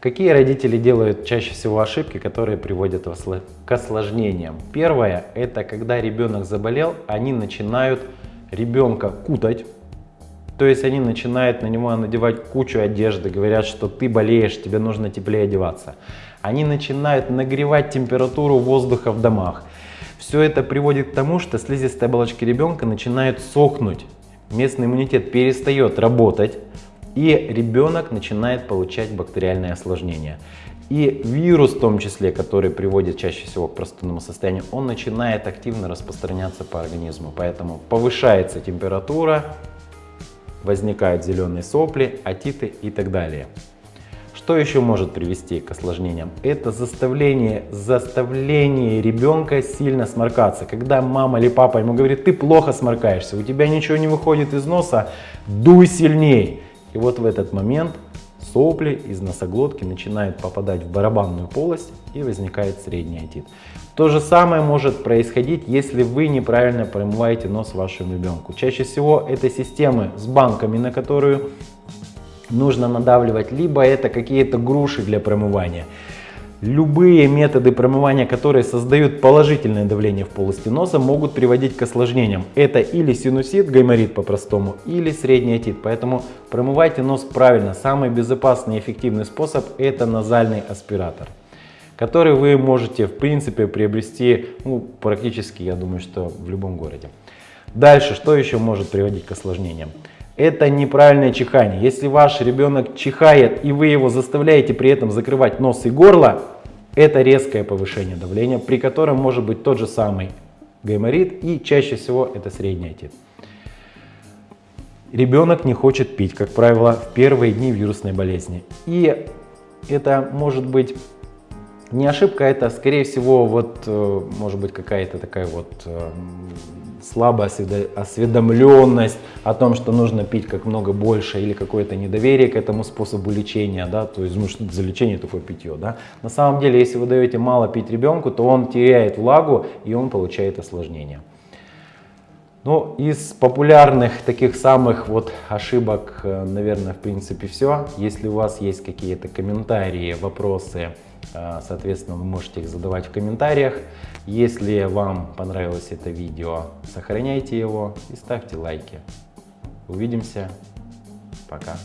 Какие родители делают чаще всего ошибки, которые приводят к осложнениям? Первое, это когда ребенок заболел, они начинают ребенка кутать, то есть они начинают на него надевать кучу одежды, говорят, что ты болеешь, тебе нужно теплее одеваться. Они начинают нагревать температуру воздуха в домах. Все это приводит к тому, что слизистая оболочка ребенка начинает сохнуть, местный иммунитет перестает работать, и ребенок начинает получать бактериальные осложнения. И вирус в том числе, который приводит чаще всего к простудному состоянию, он начинает активно распространяться по организму. Поэтому повышается температура, возникают зеленые сопли, атиты и так далее. Что еще может привести к осложнениям? Это заставление, заставление ребенка сильно сморкаться. Когда мама или папа ему говорит, ты плохо сморкаешься, у тебя ничего не выходит из носа, дуй сильней. И вот в этот момент сопли из носоглотки начинают попадать в барабанную полость и возникает средний отит. То же самое может происходить, если вы неправильно промываете нос вашему ребенку. Чаще всего это системы с банками, на которую нужно надавливать, либо это какие-то груши для промывания. Любые методы промывания, которые создают положительное давление в полости носа, могут приводить к осложнениям. Это или синусит, гайморит по-простому, или средний отит. Поэтому промывайте нос правильно. Самый безопасный и эффективный способ это назальный аспиратор, который вы можете в принципе приобрести ну, практически, я думаю, что в любом городе. Дальше, что еще может приводить к осложнениям? Это неправильное чихание. Если ваш ребенок чихает и вы его заставляете при этом закрывать нос и горло, это резкое повышение давления, при котором может быть тот же самый гайморит и чаще всего это средний отит. Ребенок не хочет пить, как правило, в первые дни вирусной болезни. И это может быть не ошибка, это скорее всего вот э, может быть какая-то такая вот э, слабая осведомленность о том, что нужно пить как много больше или какое-то недоверие к этому способу лечения, да, то есть, ну что за лечение такое питье, да. На самом деле, если вы даете мало пить ребенку, то он теряет влагу и он получает осложнения. Ну, из популярных таких самых вот ошибок, э, наверное, в принципе все. Если у вас есть какие-то комментарии, вопросы, соответственно, вы можете их задавать в комментариях. Если вам понравилось это видео, сохраняйте его и ставьте лайки. Увидимся. Пока.